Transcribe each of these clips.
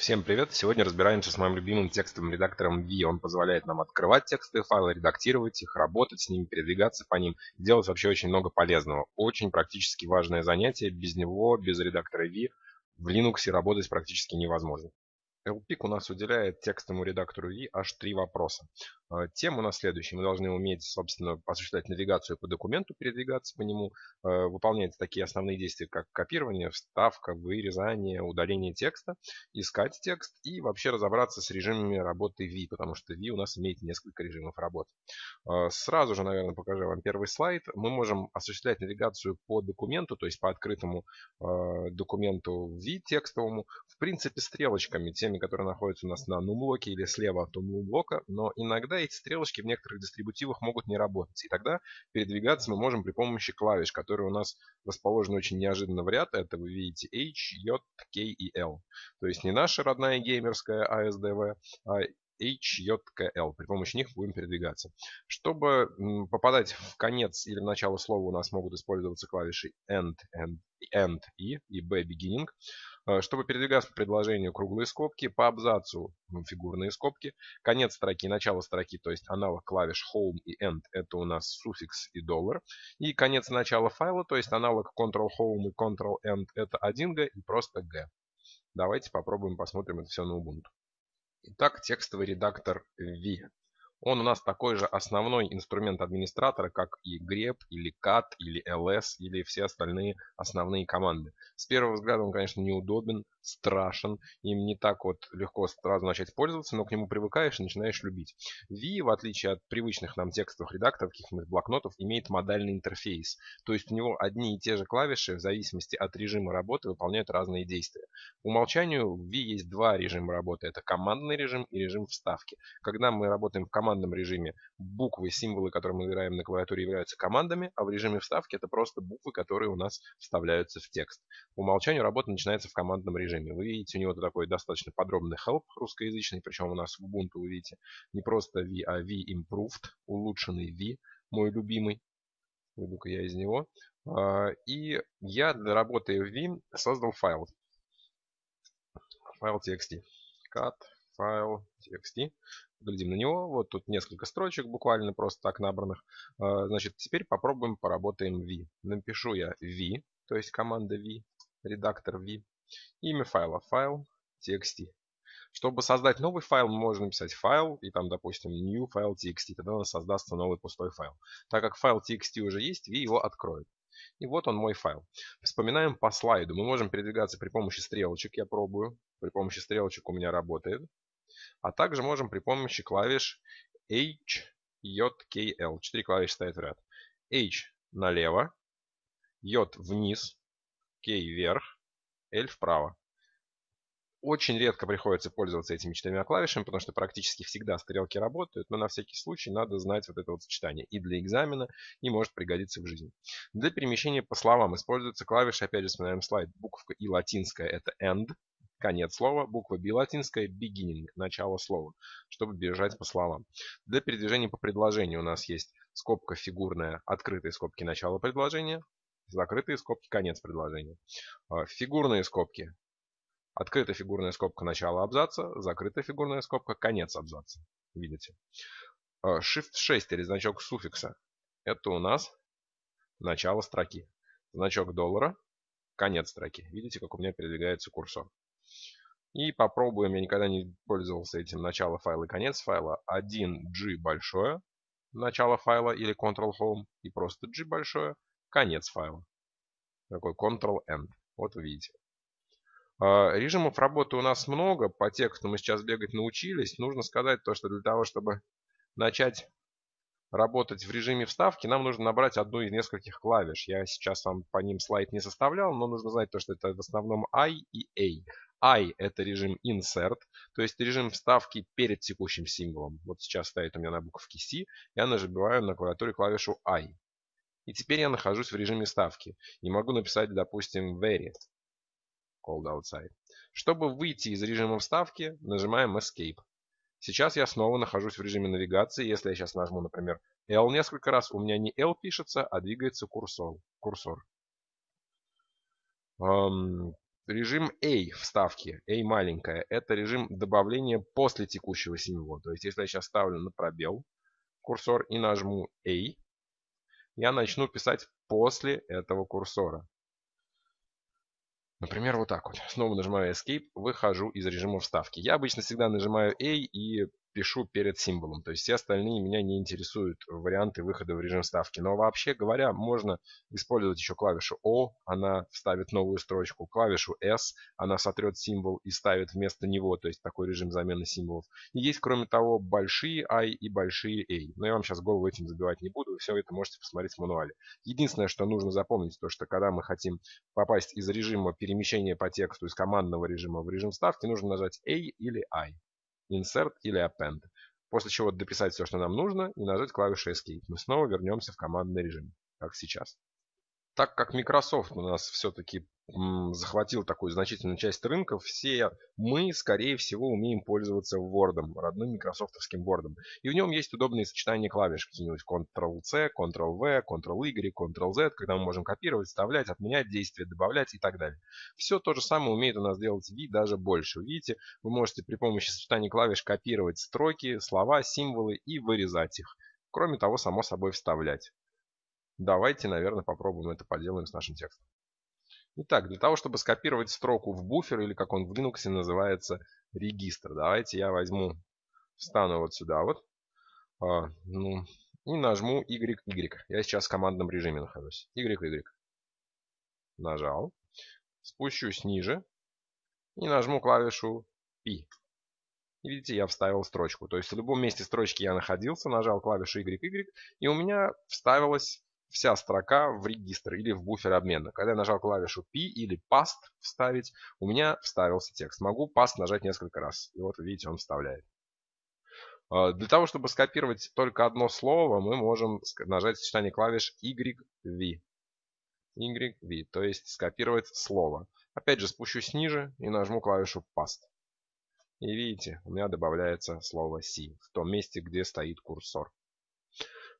Всем привет! Сегодня разбираемся с моим любимым текстовым редактором V. Он позволяет нам открывать текстовые файлы, редактировать их, работать с ними, передвигаться по ним, делать вообще очень много полезного. Очень практически важное занятие. Без него, без редактора V в Linux работать практически невозможно. LPIC у нас уделяет текстовому редактору V аж три вопроса. А, тема у нас следующая. Мы должны уметь, собственно, осуществлять навигацию по документу, передвигаться по нему, а, выполнять такие основные действия, как копирование, вставка, вырезание, удаление текста, искать текст и вообще разобраться с режимами работы V, потому что V у нас имеет несколько режимов работы. А, сразу же, наверное, покажу вам первый слайд. Мы можем осуществлять навигацию по документу, то есть по открытому документу V текстовому, принципе, стрелочками, теми, которые находятся у нас на нумблоке или слева от нумблока, но иногда эти стрелочки в некоторых дистрибутивах могут не работать. И тогда передвигаться мы можем при помощи клавиш, которые у нас расположены очень неожиданно в ряд. Это вы видите H, J, K и L. То есть не наша родная геймерская ASDV, а H, J, K, L. При помощи них будем передвигаться. Чтобы попадать в конец или в начало слова у нас могут использоваться клавиши End, End, End и, и B Beginning. Э, чтобы передвигаться по предложению круглые скобки, по абзацу фигурные скобки, конец строки, начало строки, то есть аналог клавиш Home и End, это у нас суффикс и доллар. И конец начала файла, то есть аналог Ctrl-Home и Ctrl-End, это 1G и просто G. Давайте попробуем посмотрим это все на Ubuntu. Итак, текстовый редактор V. Он у нас такой же основной инструмент администратора, как и grep, или cat, или ls, или все остальные основные команды. С первого взгляда он, конечно, неудобен, страшен, им не так вот легко сразу начать пользоваться, но к нему привыкаешь и начинаешь любить. V, в отличие от привычных нам текстовых редакторов, каких-нибудь блокнотов, имеет модальный интерфейс. То есть у него одни и те же клавиши в зависимости от режима работы выполняют разные действия. По умолчанию в V есть два режима работы. Это командный режим и режим вставки. Когда мы работаем в командном режиме, буквы, символы, которые мы выбираем на клавиатуре, являются командами, а в режиме вставки это просто буквы, которые у нас вставляются в текст. По умолчанию работа начинается в командном режиме режиме. Вы видите, у него такой достаточно подробный help русскоязычный, причем у нас в Ubuntu вы видите не просто V, а V Improved, улучшенный V, мой любимый. Выйду-ка я из него. А, и я для работы в V создал файл. Файл txt. Cut файл txt. Глядим на него. Вот тут несколько строчек буквально просто так набранных. А, значит, теперь попробуем поработаем V. Напишу я V, то есть команда V, редактор V. Имя файла файл txt. Чтобы создать новый файл, мы можем написать файл и там, допустим, new file txt. Тогда у нас создастся новый пустой файл. Так как файл txt уже есть, V его откроет. И вот он мой файл. Вспоминаем по слайду. Мы можем передвигаться при помощи стрелочек. Я пробую. При помощи стрелочек у меня работает. А также можем при помощи клавиш H, J, K, L. Четыре клавиши стоят в ряд. H налево, J вниз, K вверх, L вправо. Очень редко приходится пользоваться этими четырьмя клавишами, потому что практически всегда стрелки работают, но на всякий случай надо знать вот это вот сочетание и для экзамена, и может пригодиться в жизни. Для перемещения по словам используется клавиша, опять же, вспоминаем слайд, буковка И латинская это end, конец слова, буква B латинская beginning, начало слова, чтобы бежать по словам. Для передвижения по предложению у нас есть скобка фигурная, открытые скобки начала предложения, закрытые скобки, конец предложения. А, фигурные скобки. Открытая фигурная скобка начала абзаца, закрытая фигурная скобка конец абзаца. Видите? А, Shift 6 или значок суффикса. Это у нас начало строки. Значок доллара, конец строки. Видите, как у меня передвигается курсор. И попробуем, я никогда не пользовался этим начало файла и конец файла. 1G большое, начало файла или Ctrl-Home, и просто G большое, конец файла. Такой Ctrl-End. Вот вы видите. А, режимов работы у нас много. По тексту мы сейчас бегать научились. Нужно сказать то, что для того, чтобы начать работать в режиме вставки, нам нужно набрать одну из нескольких клавиш. Я сейчас вам по ним слайд не составлял, но нужно знать то, что это в основном I и A. I это режим insert, то есть режим вставки перед текущим символом. Вот сейчас стоит у меня на буковке C, я нажимаю на клавиатуре клавишу I. И теперь я нахожусь в режиме ставки. И могу написать, допустим, very called outside. Чтобы выйти из режима вставки, нажимаем Escape. Сейчас я снова нахожусь в режиме навигации. Если я сейчас нажму, например, L несколько раз, у меня не L пишется, а двигается курсор. курсор. Эм, Режим A вставки, A маленькая, это режим добавления после текущего символа. То есть, если я сейчас ставлю на пробел курсор и нажму A, я начну писать после этого курсора. Например, вот так вот. Снова нажимаю Escape, выхожу из режима вставки. Я обычно всегда нажимаю A и пишу перед символом. То есть все остальные меня не интересуют варианты выхода в режим ставки. Но вообще говоря, можно использовать еще клавишу O, она вставит новую строчку, клавишу S, она сотрет символ и ставит вместо него, то есть такой режим замены символов. И есть, кроме того, большие I и большие A. Но я вам сейчас голову этим забивать не буду, все это можете посмотреть в мануале. Единственное, что нужно запомнить, то что когда мы хотим попасть из режима перемещения по тексту, из командного режима в режим ставки, нужно нажать A или I. Insert или Append. После чего дописать все, что нам нужно, и нажать клавишу Escape. Мы снова вернемся в командный режим, как сейчас. Так как Microsoft у нас все-таки захватил такую значительную часть рынка, все мы, скорее всего, умеем пользоваться Word, родным микрософтовским Word. И в нем есть удобные сочетания клавиш, какие-нибудь Ctrl-C, Ctrl-V, Ctrl-Y, Ctrl-Z, когда мы можем копировать, вставлять, отменять действия, добавлять и так далее. Все то же самое умеет у нас делать V, даже больше. Видите, вы можете при помощи сочетания клавиш копировать строки, слова, символы и вырезать их. Кроме того, само собой вставлять. Давайте, наверное, попробуем это поделаем с нашим текстом. Итак, для того, чтобы скопировать строку в буфер, или как он в Linux называется, регистр, давайте я возьму, встану вот сюда вот, а, ну, и нажму YY. Я сейчас в командном режиме нахожусь. YY. Нажал. Спущусь ниже и нажму клавишу P. И видите, я вставил строчку. То есть в любом месте строчки я находился, нажал клавишу YY, и у меня вставилась вся строка в регистр или в буфер обмена. Когда я нажал клавишу P или Past вставить, у меня вставился текст. Могу Past нажать несколько раз. И вот видите, он вставляет. А, для того, чтобы скопировать только одно слово, мы можем нажать сочетание клавиш YV. YV, то есть скопировать слово. Опять же спущусь ниже и нажму клавишу Past. И видите, у меня добавляется слово C в том месте, где стоит курсор.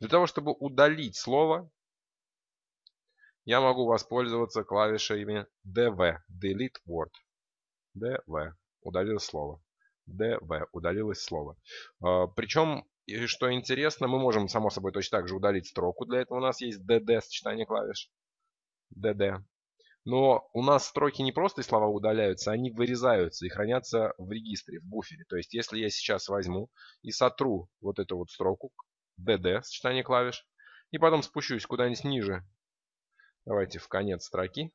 Для того, чтобы удалить слово, я могу воспользоваться клавишами DV, Delete Word. DV, удалил слово. DV, удалилось слово. А, Причем, что интересно, мы можем, само собой, точно так же удалить строку. Для этого у нас есть DD, сочетание клавиш. DD. Но у нас строки не просто слова удаляются, они вырезаются и хранятся в регистре, в буфере. То есть, если я сейчас возьму и сотру вот эту вот строку, DD, сочетание клавиш, и потом спущусь куда-нибудь ниже Давайте в конец строки.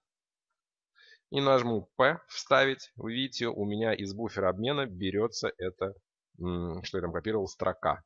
И нажму P вставить. Вы видите, у меня из буфера обмена берется это, что я там копировал, строка.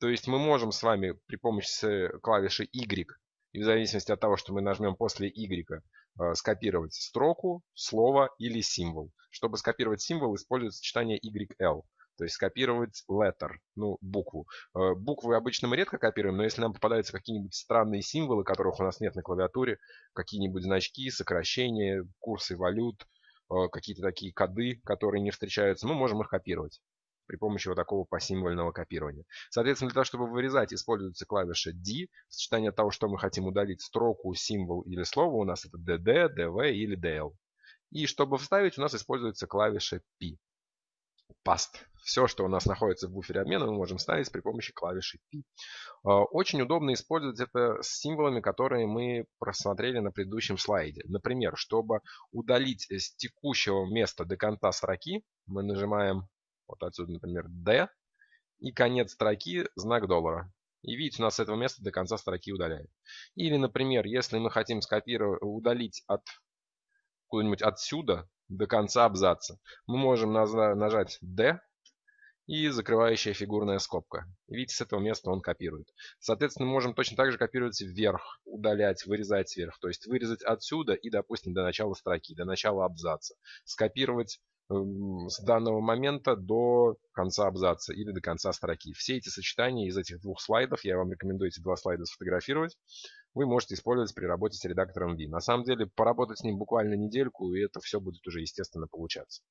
То есть мы можем с вами при помощи клавиши Y, и в зависимости от того, что мы нажмем после Y, э, скопировать строку, слово или символ. Чтобы скопировать символ, используется сочетание YL. То есть скопировать letter, ну, букву. Э, буквы обычно мы редко копируем, но если нам попадаются какие-нибудь странные символы, которых у нас нет на клавиатуре, какие-нибудь значки, сокращения, курсы валют, э, какие-то такие коды, которые не встречаются, мы можем их копировать при помощи вот такого посимвольного копирования. Соответственно, для того, чтобы вырезать, используется клавиша D. Сочетание того, что мы хотим удалить, строку, символ или слово, у нас это DD, DV или DL. И чтобы вставить, у нас используется клавиша P. Past. Все, что у нас находится в буфере обмена, мы можем ставить при помощи клавиши P. А, очень удобно использовать это с символами, которые мы просмотрели на предыдущем слайде. Например, чтобы удалить с текущего места до конца строки, мы нажимаем вот отсюда, например, D, и конец строки знак доллара. И видите, у нас с этого места до конца строки удаляет. Или, например, если мы хотим скопировать, удалить от куда-нибудь отсюда до конца абзаца, мы можем нажать D и закрывающая фигурная скобка. Видите, с этого места он копирует. Соответственно, мы можем точно так же копировать вверх, удалять, вырезать вверх. То есть вырезать отсюда и, допустим, до начала строки, до начала абзаца. Скопировать эм, с данного момента до конца абзаца или до конца строки. Все эти сочетания из этих двух слайдов, я вам рекомендую эти два слайда сфотографировать, вы можете использовать при работе с редактором V. На самом деле, поработать с ним буквально недельку, и это все будет уже естественно получаться.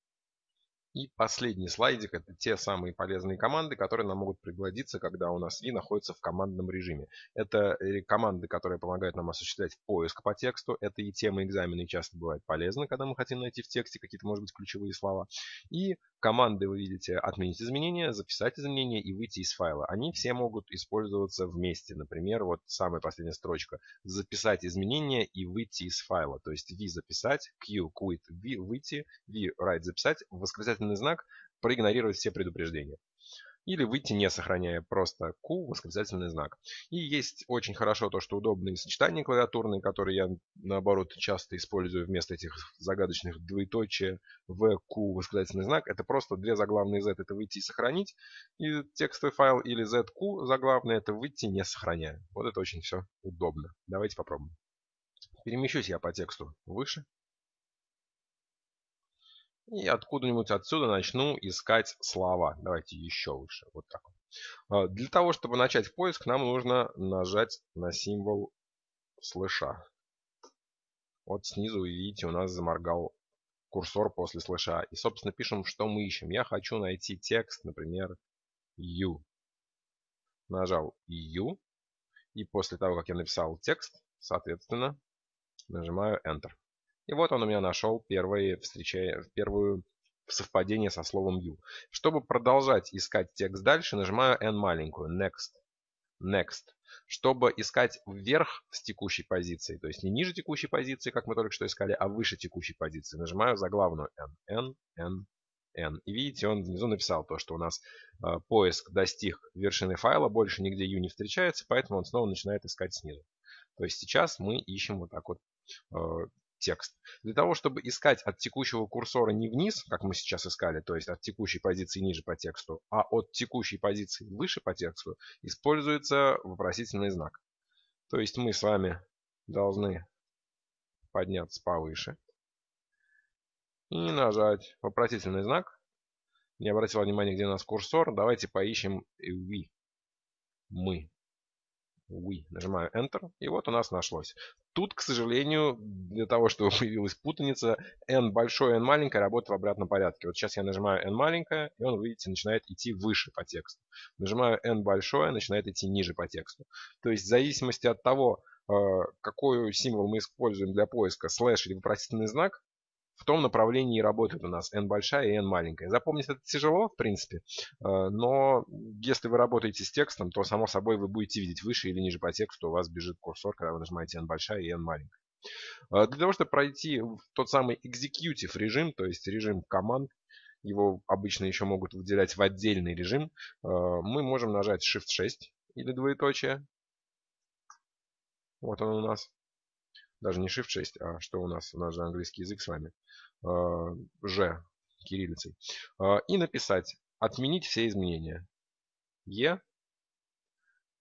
И последний слайдик – это те самые полезные команды, которые нам могут пригодиться, когда у нас и находится в командном режиме. Это э, команды, которые помогают нам осуществлять поиск по тексту. Это и темы экзамена, и часто бывает полезно, когда мы хотим найти в тексте какие-то, может быть, ключевые слова. И команды, вы видите, отменить изменения, записать изменения и выйти из файла. Они все могут использоваться вместе. Например, вот самая последняя строчка. Записать изменения и выйти из файла. То есть v записать, q quit, v выйти, v write записать, восклицательный восклицательный знак, проигнорировать все предупреждения. Или выйти не сохраняя просто Q, восклицательный знак. И есть очень хорошо то, что удобные сочетания клавиатурные, которые я наоборот часто использую вместо этих загадочных двоеточия в Q, восклицательный знак. Это просто две заглавные Z это выйти и сохранить. И текстовый файл или ZQ заглавный это выйти не сохраняя. Вот это очень все удобно. Давайте попробуем. Перемещусь я по тексту выше. И откуда-нибудь отсюда начну искать слова. Давайте еще выше. Вот так. А, для того, чтобы начать поиск, нам нужно нажать на символ слыша. Вот снизу, видите, у нас заморгал курсор после слыша. И, собственно, пишем, что мы ищем. Я хочу найти текст, например, you. Нажал you. И после того, как я написал текст, соответственно, нажимаю Enter. И вот он у меня нашел первые встреча... первую совпадение со словом you. Чтобы продолжать искать текст дальше, нажимаю n маленькую, next. Next. Чтобы искать вверх с текущей позиции, то есть не ниже текущей позиции, как мы только что искали, а выше текущей позиции, нажимаю заглавную n. n, n, n. И видите, он внизу написал то, что у нас э, поиск достиг вершины файла, больше нигде u не встречается, поэтому он снова начинает искать снизу. То есть сейчас мы ищем вот так вот э, текст. Для того, чтобы искать от текущего курсора не вниз, как мы сейчас искали, то есть от текущей позиции ниже по тексту, а от текущей позиции выше по тексту, используется вопросительный знак. То есть мы с вами должны подняться повыше и нажать вопросительный знак. Не обратил внимания, где у нас курсор. Давайте поищем we. Мы we. Нажимаю Enter, и вот у нас нашлось. Тут, к сожалению, для того, чтобы появилась путаница, n большое, n маленькое работает в обратном порядке. Вот сейчас я нажимаю n маленькое, и он, видите, начинает идти выше по тексту. Нажимаю n большое, начинает идти ниже по тексту. То есть в зависимости от того, э, какой символ мы используем для поиска, слэш или вопросительный знак, в том направлении работает у нас n большая и n маленькая. Запомнить это тяжело, в принципе, э, но если вы работаете с текстом, то, само собой, вы будете видеть выше или ниже по тексту, у вас бежит курсор, когда вы нажимаете n большая и n маленькая. Э, для того, чтобы пройти тот самый executive режим, то есть режим команд, его обычно еще могут выделять в отдельный режим, э, мы можем нажать Shift-6 или двоеточие. Вот он у нас даже не Shift 6, а что у нас? У нас же английский язык с вами. А, Ж кириллицей. А, и написать «Отменить все изменения». Е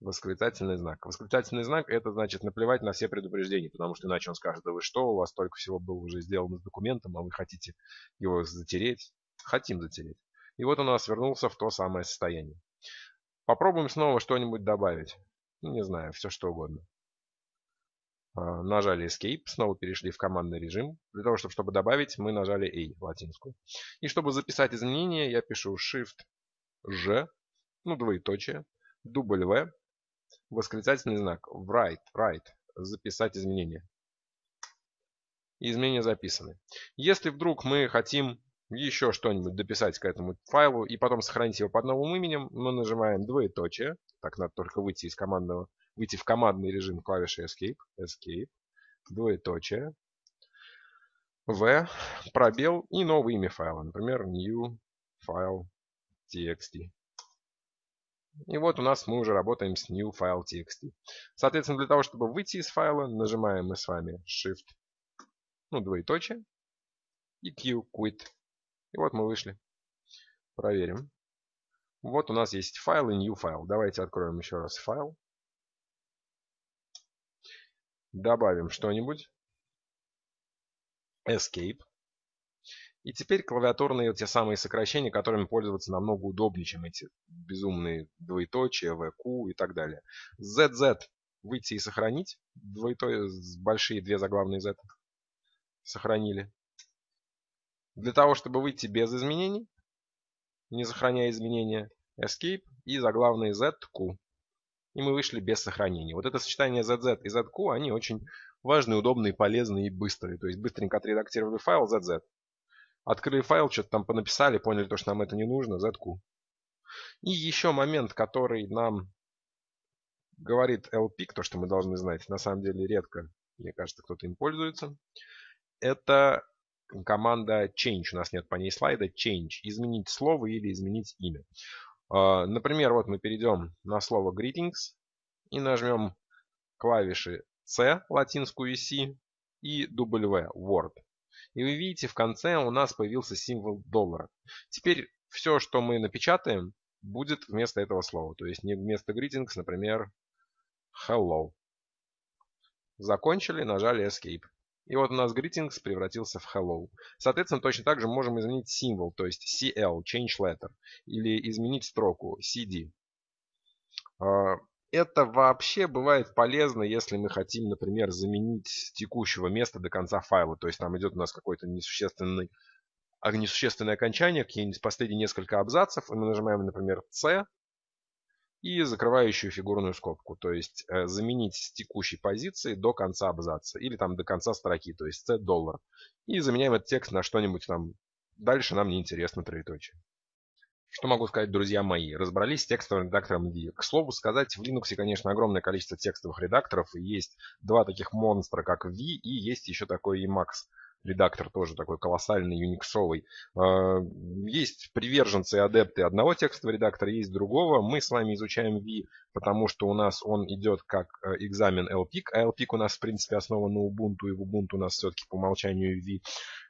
восклицательный знак. Восклицательный знак это значит наплевать на все предупреждения, потому что иначе он скажет, да вы что, у вас только всего было уже сделано с документом, а вы хотите его затереть. Хотим затереть. И вот он у нас вернулся в то самое состояние. Попробуем снова что-нибудь добавить. Ну, не знаю, все что угодно. А, нажали Escape, снова перешли в командный режим. Для того, чтобы, чтобы добавить, мы нажали A, латинскую. И чтобы записать изменения, я пишу Shift-G, ну, двоеточие, W, восклицательный знак, write, write, записать изменения. изменения записаны. Если вдруг мы хотим еще что-нибудь дописать к этому файлу и потом сохранить его под новым именем, мы нажимаем двоеточие. Так, надо только выйти из командного выйти в командный режим клавиши Escape, Escape, двоеточие, V, пробел и новое имя файла, например, new file txt. И вот у нас мы уже работаем с new file txt. Соответственно, для того, чтобы выйти из файла, нажимаем мы с вами Shift, ну, двоеточие, и Q, quit. И вот мы вышли. Проверим. Вот у нас есть файл и new файл. Давайте откроем еще раз файл. Добавим что-нибудь. Escape. И теперь клавиатурные те самые сокращения, которыми пользоваться намного удобнее, чем эти безумные двоеточия, VQ и так далее. ZZ выйти и сохранить. Двоеточие, большие две заглавные Z. Сохранили. Для того, чтобы выйти без изменений, не сохраняя изменения, Escape и заглавные ZQ. И мы вышли без сохранения. Вот это сочетание ZZ и ZQ, они очень важные, удобные, полезные и быстрые. То есть быстренько отредактировали файл ZZ. Открыли файл, что-то там понаписали, поняли, то, что нам это не нужно, ZQ. И еще момент, который нам говорит LPIC, то, что мы должны знать, на самом деле редко, мне кажется, кто-то им пользуется. Это команда change. У нас нет по ней слайда. Change. Изменить слово или изменить имя. А, например, вот мы перейдем на слово greetings и нажмем клавиши C, латинскую C, и W, word. И вы видите, в конце у нас появился символ доллара. Теперь все, что мы напечатаем, будет вместо этого слова. То есть не вместо greetings, например, hello. Закончили, нажали escape. И вот у нас greetings превратился в hello. Соответственно, точно так же можем изменить символ, то есть CL, change letter, или изменить строку CD. А, это вообще бывает полезно, если мы хотим, например, заменить текущего места до конца файла. То есть там идет у нас какой-то несущественный, а, несущественное окончание, какие-нибудь последние несколько абзацев, и мы нажимаем, например, C, и закрывающую фигурную скобку, то есть э, заменить с текущей позиции до конца абзаца или там до конца строки, то есть C доллар. И заменяем этот текст на что-нибудь там дальше нам не интересно троеточие. Что могу сказать, друзья мои? Разобрались с текстовым редактором V. К слову сказать, в Linux, конечно, огромное количество текстовых редакторов. И есть два таких монстра, как V, и есть еще такой Emacs редактор тоже такой колоссальный, юниксовый. А, есть приверженцы и адепты одного текстового редактора, есть другого. Мы с вами изучаем V, потому что у нас он идет как э, экзамен LPIC, а LPIC у нас в принципе основан на Ubuntu, и в Ubuntu у нас все-таки по умолчанию V.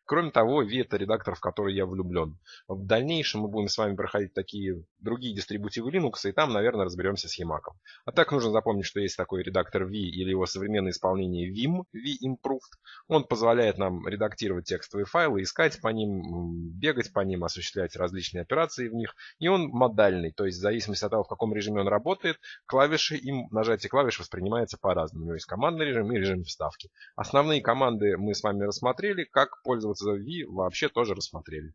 Кроме того, V это редактор, в который я влюблен. В дальнейшем мы будем с вами проходить такие другие дистрибутивы Linux, и там, наверное, разберемся с Emacs. А так нужно запомнить, что есть такой редактор V или его современное исполнение Vim, V-Improved. Он позволяет нам редактировать текстовые файлы, искать по ним, бегать по ним, осуществлять различные операции в них. И он модальный, то есть в зависимости от того, в каком режиме он работает, клавиши им, нажатие клавиш воспринимается по-разному. У него есть командный режим и режим вставки. Основные команды мы с вами рассмотрели, как пользоваться V вообще тоже рассмотрели.